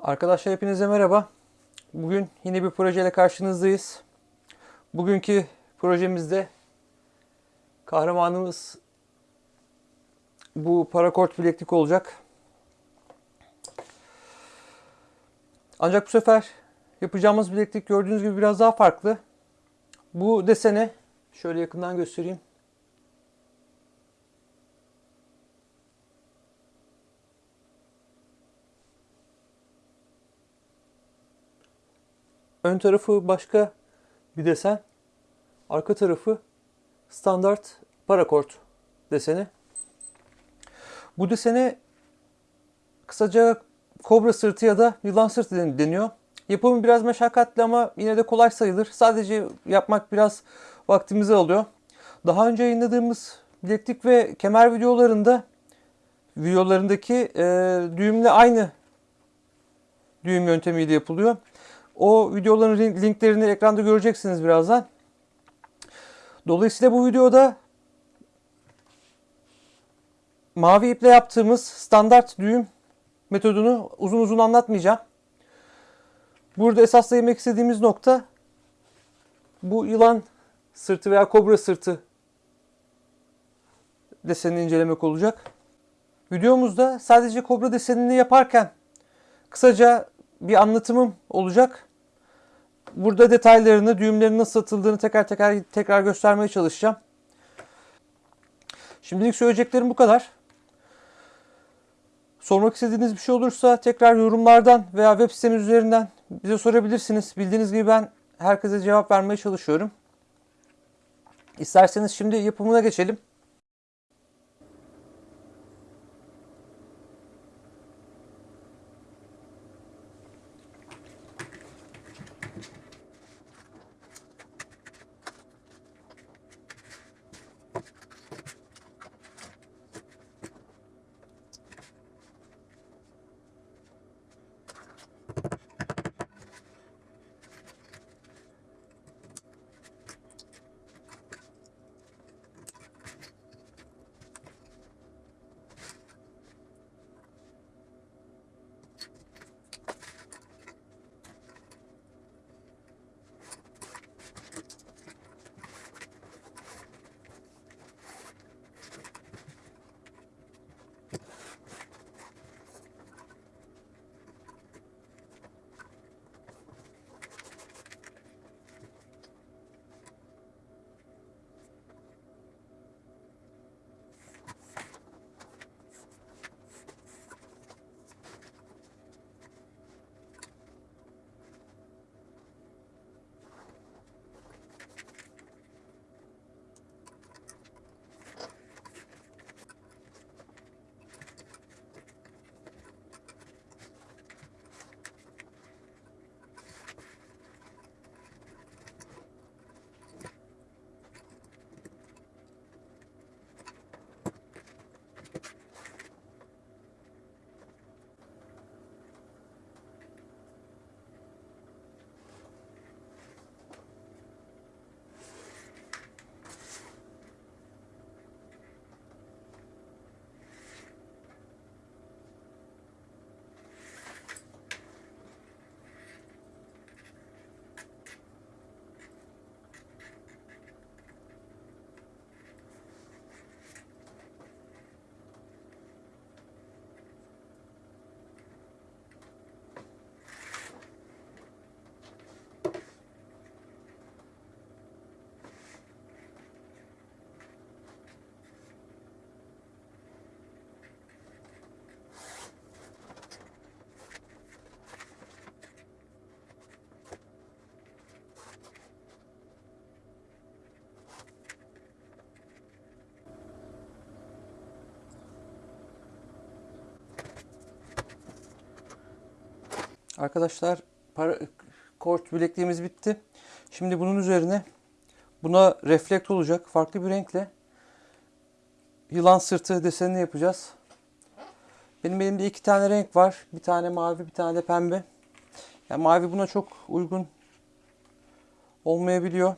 Arkadaşlar hepinize merhaba. Bugün yine bir projeyle karşınızdayız. Bugünkü projemizde kahramanımız bu parakort bileklik olacak. Ancak bu sefer yapacağımız bileklik gördüğünüz gibi biraz daha farklı. Bu desene şöyle yakından göstereyim. Ön tarafı başka bir desen. Arka tarafı standart parakort deseni. Bu desene kısaca kobra sırtı ya da yılan sırtı den- deniyor. Yapımı biraz meşakkatli ama yine de kolay sayılır. Sadece yapmak biraz vaktimizi alıyor. Daha önce yayınladığımız bileklik ve kemer videolarında videolarındaki e, düğümle aynı düğüm yöntemiyle yapılıyor. O videoların link- linklerini ekranda göreceksiniz birazdan. Dolayısıyla bu videoda mavi iple yaptığımız standart düğüm metodunu uzun uzun anlatmayacağım. Burada esas değinmek istediğimiz nokta bu yılan sırtı veya kobra sırtı desenini incelemek olacak. Videomuzda sadece kobra desenini yaparken kısaca bir anlatımım olacak. Burada detaylarını, düğümlerin nasıl satıldığını tekrar tekrar tekrar göstermeye çalışacağım. Şimdilik söyleyeceklerim bu kadar. Sormak istediğiniz bir şey olursa tekrar yorumlardan veya web sitemiz üzerinden bize sorabilirsiniz. Bildiğiniz gibi ben herkese cevap vermeye çalışıyorum. İsterseniz şimdi yapımına geçelim. Arkadaşlar para, kort bilekliğimiz bitti. Şimdi bunun üzerine buna reflekt olacak farklı bir renkle yılan sırtı desenini yapacağız. Benim elimde iki tane renk var. Bir tane mavi, bir tane de pembe. Yani mavi buna çok uygun olmayabiliyor.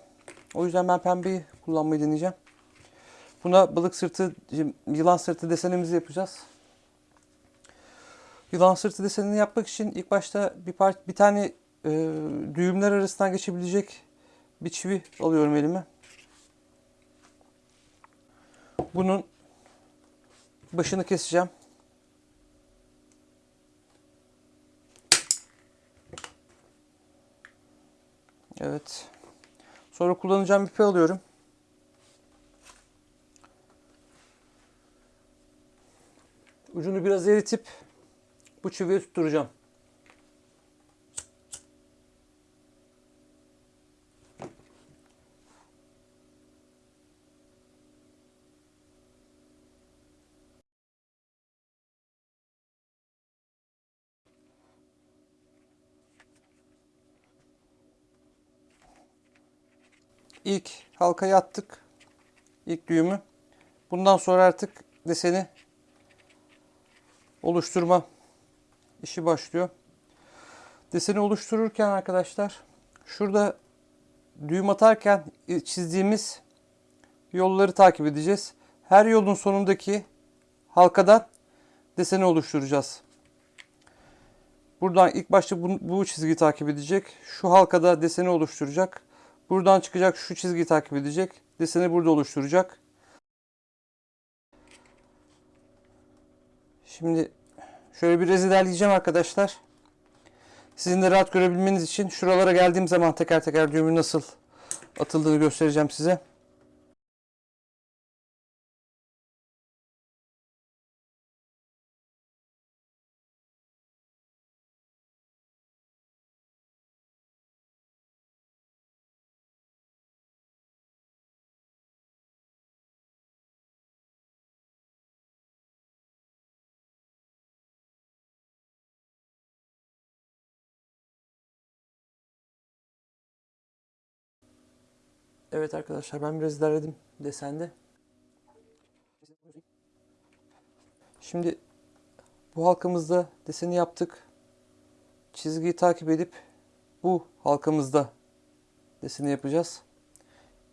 O yüzden ben pembeyi kullanmayı deneyeceğim. Buna balık sırtı, yılan sırtı desenimizi yapacağız. Yılan sırtı desenini yapmak için ilk başta bir part, bir tane e, düğümler arasından geçebilecek bir çivi alıyorum elime. Bunun başını keseceğim. Evet. Sonra kullanacağım ipi alıyorum. Ucunu biraz eritip bu çiviye tutturacağım. İlk halkayı attık. İlk düğümü. Bundan sonra artık deseni oluşturma işi başlıyor. Deseni oluştururken arkadaşlar şurada düğüm atarken çizdiğimiz yolları takip edeceğiz. Her yolun sonundaki halkadan deseni oluşturacağız. Buradan ilk başta bu, bu çizgiyi takip edecek. Şu halkada deseni oluşturacak. Buradan çıkacak şu çizgiyi takip edecek. Deseni burada oluşturacak. Şimdi şöyle bir ilerleyeceğim arkadaşlar. Sizin de rahat görebilmeniz için şuralara geldiğim zaman teker teker düğümün nasıl atıldığını göstereceğim size. Evet arkadaşlar ben biraz ilerledim desende. Şimdi bu halkamızda deseni yaptık. Çizgiyi takip edip bu halkamızda deseni yapacağız.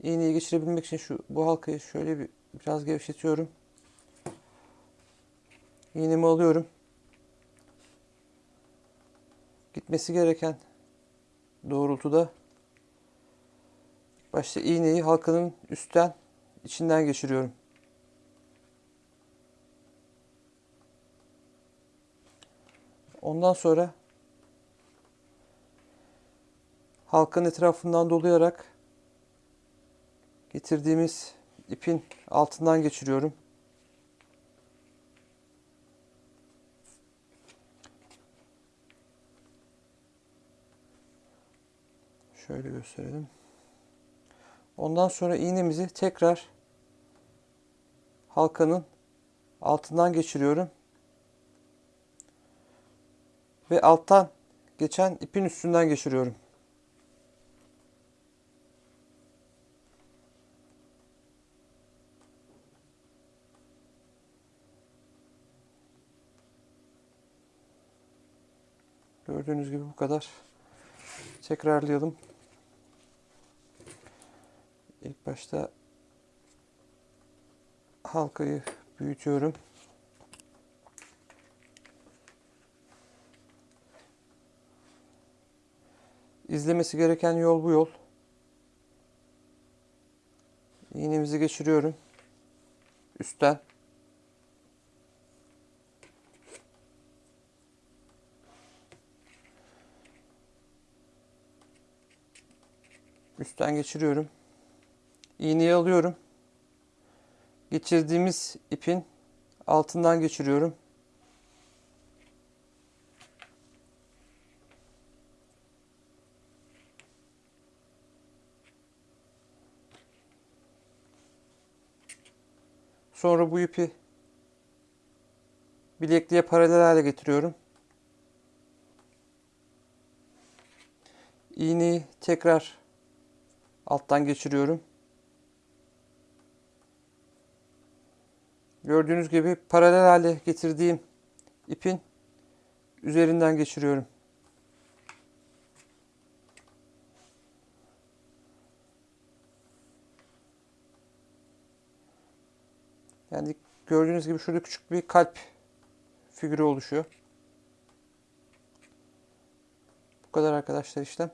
İğneyi geçirebilmek için şu bu halkayı şöyle bir biraz gevşetiyorum. İğnemi alıyorum. Gitmesi gereken doğrultuda Başta iğneyi halkanın üstten içinden geçiriyorum. Ondan sonra halkanın etrafından dolayarak getirdiğimiz ipin altından geçiriyorum. Şöyle gösterelim. Ondan sonra iğnemizi tekrar halkanın altından geçiriyorum. Ve alttan geçen ipin üstünden geçiriyorum. Gördüğünüz gibi bu kadar. Tekrarlayalım. İlk başta halkayı büyütüyorum. İzlemesi gereken yol bu yol. İğnemizi geçiriyorum. Üstten. Üstten geçiriyorum. İğneyi alıyorum. Geçirdiğimiz ipin altından geçiriyorum. Sonra bu ipi bilekliğe paralel hale getiriyorum. İğneyi tekrar alttan geçiriyorum. Gördüğünüz gibi paralel hale getirdiğim ipin üzerinden geçiriyorum. Yani gördüğünüz gibi şurada küçük bir kalp figürü oluşuyor. Bu kadar arkadaşlar işlem.